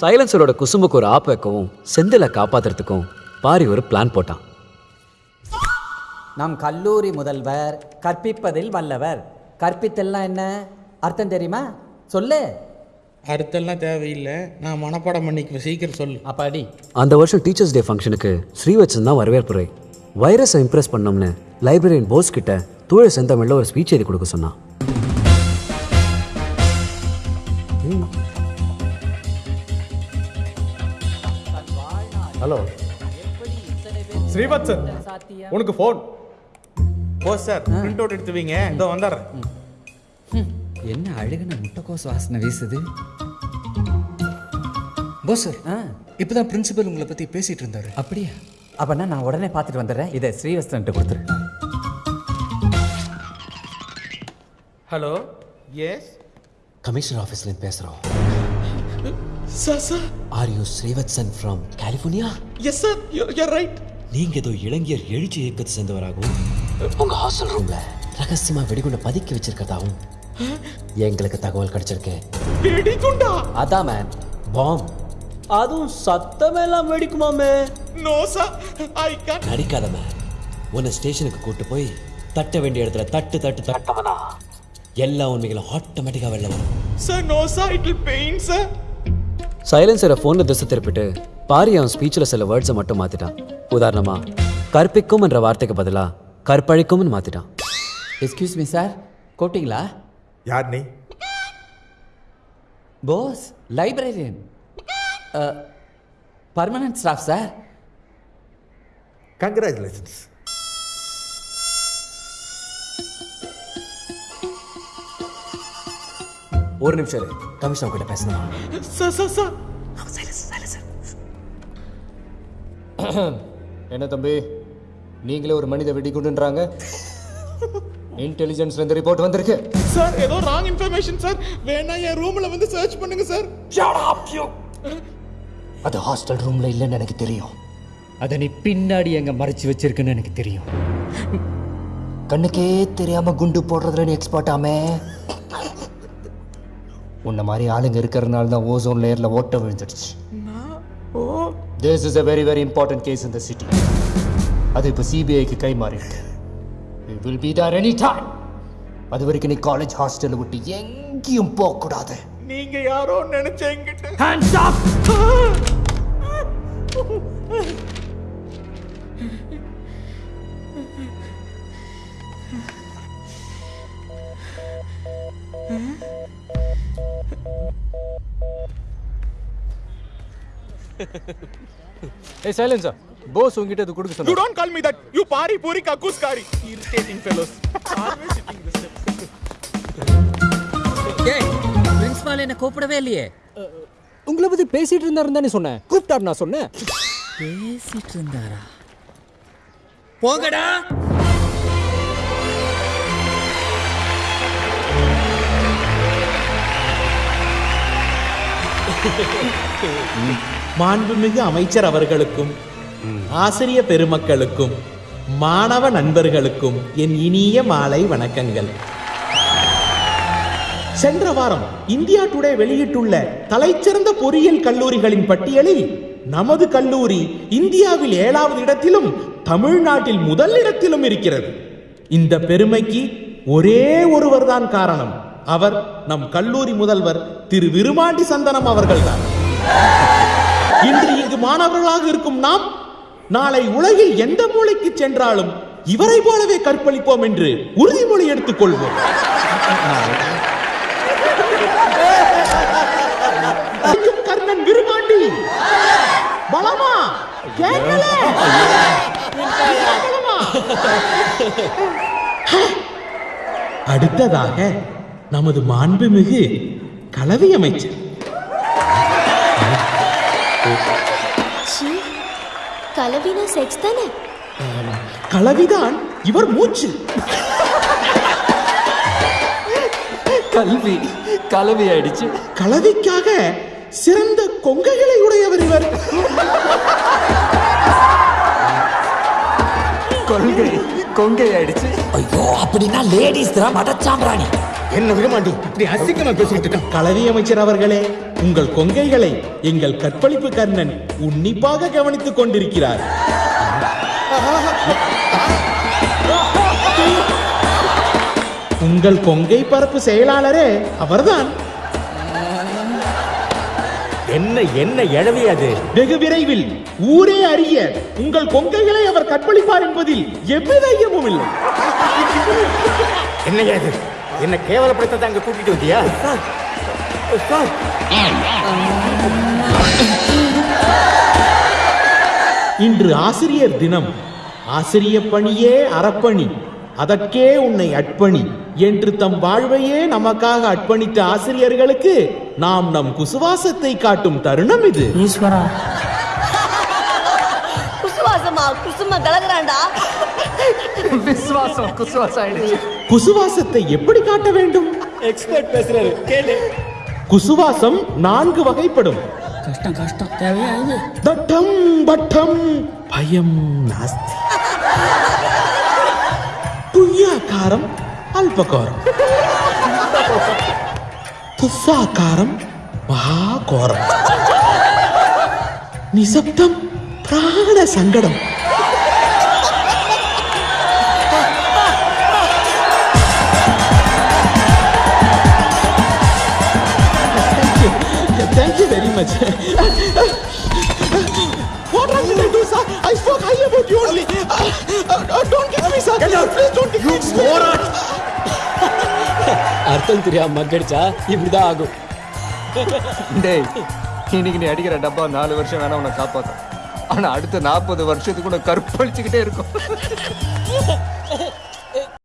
சைலன்சரோட குசும்புக்கு ஒரு ஆப் வைக்கவும் செந்திலை காப்பாத்துறதுக்கும் பாரி ஒரு பிளான் போட்டான். நம் கல்லூரி முதல்வர் கற்பிப்பதில் வல்லவர். கற்பித்தல்னா என்ன? அர்த்தம் தெரியுமா? சொல்லு. அடுத்தெல்லாம் தேவையில்லை. நான் மனப்பாடம் பண்ணிக்குவேன். சீக்கிரம் சொல்லு. அப்ப அடி அந்த வருஷம் டீச்சர்ஸ் டே ஃபங்க்ஷனுக்கு ஸ்ரீவச்சன் தான் வரவேற்புரை. வைரஸை இம்ப்ரெஸ் பண்ணோம்னு லைப்ரரியன் போஸ் கிட்ட தூய செந்தமிழில் ஒரு ஸ்பீச் எழுதி கொடுக்க சொன்னான். ஹலோ ஸ்ரீவத்சன் உனக்கு ஃபோன் ஓ சார் பிரிண்ட் அவுட் எடுத்து வைங்க இதோ வந்துடுறேன். என்ன அழுகுன முட்டைக்கோஸ் வாசனை வீசுது? போஸ் சார் இப்பதான் பிரின்சிபல் உங்களை பத்தி பேசிட்டு இருந்தாரு. அப்படியா? அப்பனா நான் உடனே பார்த்துட்டு வந்துடுறேன். இதை ஸ்ரீவஸ்தன்ட்டு கொடுத்துரு. ஹலோ எஸ் கமிஷனர் ஆஃபீஸ்லேருந்து பேசுகிறோம் sir sir are you Srivatsan from California yes sir you're right நீங்க ஏதோ இளைஞர் எழுச்சி இயக்கத்தை சேர்ந்தவராகவும் உங்க ஹாஸ்டல் ரூம்ல ரகசியமா வெடிகுண்டை பதுக்கி வச்சிருக்கதாகவும் எங்களுக்கு தகவல் கிடைச்சிருக்கு. வெடிகுண்டா? அதான் மேன் பாம் அதுவும் சத்தமெல்லாம் வெடிக்குமாமே நோ சார் ஐ கேன் நடிக்காத மேன் உன்னை ஸ்டேஷனுக்கு கூட்டு போய் தட்ட வேண்டிய இடத்துல தட்டு தட்டு தட்டவனா? எல்லா உண்மைகளும் ஆட்டோமேட்டிக்காக வெளில வரும். Sir no sir it will pain sir சைலன்சரை ஃபோனில் திசை திருப்பிட்டு பாரி அவன் ஸ்பீச்சில் சில வேர்ட்ஸை மட்டும் மாற்றிட்டான் உதாரணமா கற்பிக்கும் என்ற வார்த்தைக்கு பதிலாக கற்பழிக்கும்னு மாற்றிட்டான் எக்ஸ்கியூஸ் மீ சார் கூப்பிட்டீங்களா யார் நீ? Boss librarian permanent staff sir congratulations ஒரு நிமிஷம் இரு. கமிஷனர் கிட்ட பேசணுமா? Sir sir sir. என்ன தம்பி? நீங்களே ஒரு மனித வெடிகுண்டுன்றாங்க. இன்டெலிஜென்ஸ்ல இருந்து ரிப்போர்ட் வந்திருக்கு. சார் ஏதோ ராங் இன்ஃபர்மேஷன் சார். வேணா என் ரூம்ல வந்து சர்ச் பண்ணுங்க சார். அது ஹாஸ்டல் ரூம்ல இல்லைன்னு எனக்கு தெரியும். அதை நீ பின்னாடி எங்க மறைச்சு வச்சிருக்குன்னு எனக்கு தெரியும். கண்ணுக்கே தெரியாம குண்டு போடுறதுல நீ எக்ஸ்பர்ட் ஆமே. உன்ன மாதிரி ஆளுங்க இருக்கிறதுனால தான் ஓசோன் லேயர்ல ஓட்ட விழுந்துடுச்சு. This is a very very important case the city. அது இப்போ சிபிஐக்கு கை மாறிருக்கு will be there any time அது வரைக்கும் நீ காலேஜ் ஹாஸ்டலை விட்டு எங்கேயும் போகக்கூடாது. நீங்க யாரோ நினைச்ச என்கிட்ட. Hands ஏய் சைலன்ஸா போஸ் உங்ககிட்ட இது கொடுக்க யூ சொன்னா don't call me that you Pari பூரி கக்கூஸ் காரி irritating fellows always sitting this principal என்ன கூப்பிடவே இல்லையே? உங்களை பத்தி பேசிட்டு இருந்தாருன்னு தானே சொன்னேன். கூப்பிட்டாரு நான் சொன்னேன். பேசிட்டு இருந்தாரா? போங்கடா. மாண்புமிகு அமைச்சர் அவர்களுக்கும் ஆசிரிய பெருமக்களுக்கும் மாணவ நண்பர்களுக்கும் என் இனிய மாலை வணக்கங்கள். சென்ற வாரம் இந்தியா டுடே வெளியிட்டுள்ள தலைச்சிறந்த பொறியியல் கல்லூரிகளின் பட்டியலில் நமது கல்லூரி இந்தியாவில் ஏழாவது இடத்திலும் தமிழ்நாட்டில் முதல் இடத்திலும் இருக்கிறது. இந்த பெருமைக்கு ஒரே ஒருவர்தான் காரணம். அவர் நம் கல்லூரி முதல்வர் திரு விருமாண்டி சந்தனம் அவர்கள்தான். இன்று இங்கு மாணவர்களாக இருக்கும் நாம் நாளை உலகில் எந்த மூலைக்கு சென்றாலும் இவரை போலவே கற்பழிப்போம் என்று உறுதிமொழி எடுத்துக் கொள்வோம் கர்ணன் விருமாண்டி பலமா? அடுத்ததாக நமது மாண்புமிகு கலவி அமைச்சர். ச்சீ கலவினா செக்ஸ் தானே? கலவிதான் இவர் மூச்சு. கல்வி கலவி ஆயிடுச்சு. கலவிக்காக சிறந்த கொங்கைகளை உடையவர் இவர். கொள்கை கொங்கை ஆயிடுச்சு. ஐயோ அப்படின்னா லேடிஸ் தான் மடச்சாம்பிராணி என்ன விடமாண்டி இப்படி அசிங்கமா இருக்கான் களரி அமைச்சர் அவர்களே உங்கள் கொங்கைகளை எங்கள் கற்பழிப்பு கர்ணன் உன்னிப்பாக கவனித்துக் கொண்டிருக்கிறார். உங்கள் கொங்கை பரப்பு செயலாளரே அவர்தான். என்ன என்ன எழவி அது? வெகு விரைவில் ஊரே அறிய உங்கள் கொங்கைகளை அவர் கற்பழிப்பார் என்பதில் எவ்வித ஐயமும் இல்லை. என்ன இது? என்ன கேவலப்படுத்த அங்க கூட்டிட்டு வந்தியா? இன்று ஆசிரியர் தினம். ஆசிரிய பணியே அறப்பணி. அதற்கே உன்னை அர்ப்பணி. என்று தம் வாழ்வையே நமக்காக அர்ப்பணித்த ஆசிரியர்களுக்கு நாம் நம் குசுவாசத்தை காட்டும் தருணம் இது. குசுவாசமா குசும கலகுறான்டா விசுவாசம் குசுவாசம் ஆயிடுச்சு குசுவாசத்தை எப்படி காட்ட வேண்டும்? எக்ஸ்பர்ட் பேசுறாரு கேளு. குசுவாசம் நான்கு வகைப்படும். கஷ்டம் கஷ்டம் தேவையா இது தட்டம் பட்டம் பயம் நாஸ்தி. புய்யாக்காரம் அல்பகாரம். துஸ்ஸாக்காரம் மகாகோரம். நிசப்தம் பிராண சங்கடம் Thank you very much. what am I going to do, sir? I spoke high about you only. Uh, uh, uh, don't kick me, sir. Please don't kick me. அர்த்தம் தெரியாம மக்கடிச்சா இப்படிதான் ஆகும் டேய் இன்னைக்கு நீ அடிக்கிற டப்பா நாலு வருஷம் வேணா உன்னை காப்பாத்தும் ஆனா அடுத்த நாற்பது வருஷத்துக்குள்ள கற்பழிச்சுக்கிட்டே இருக்கும்.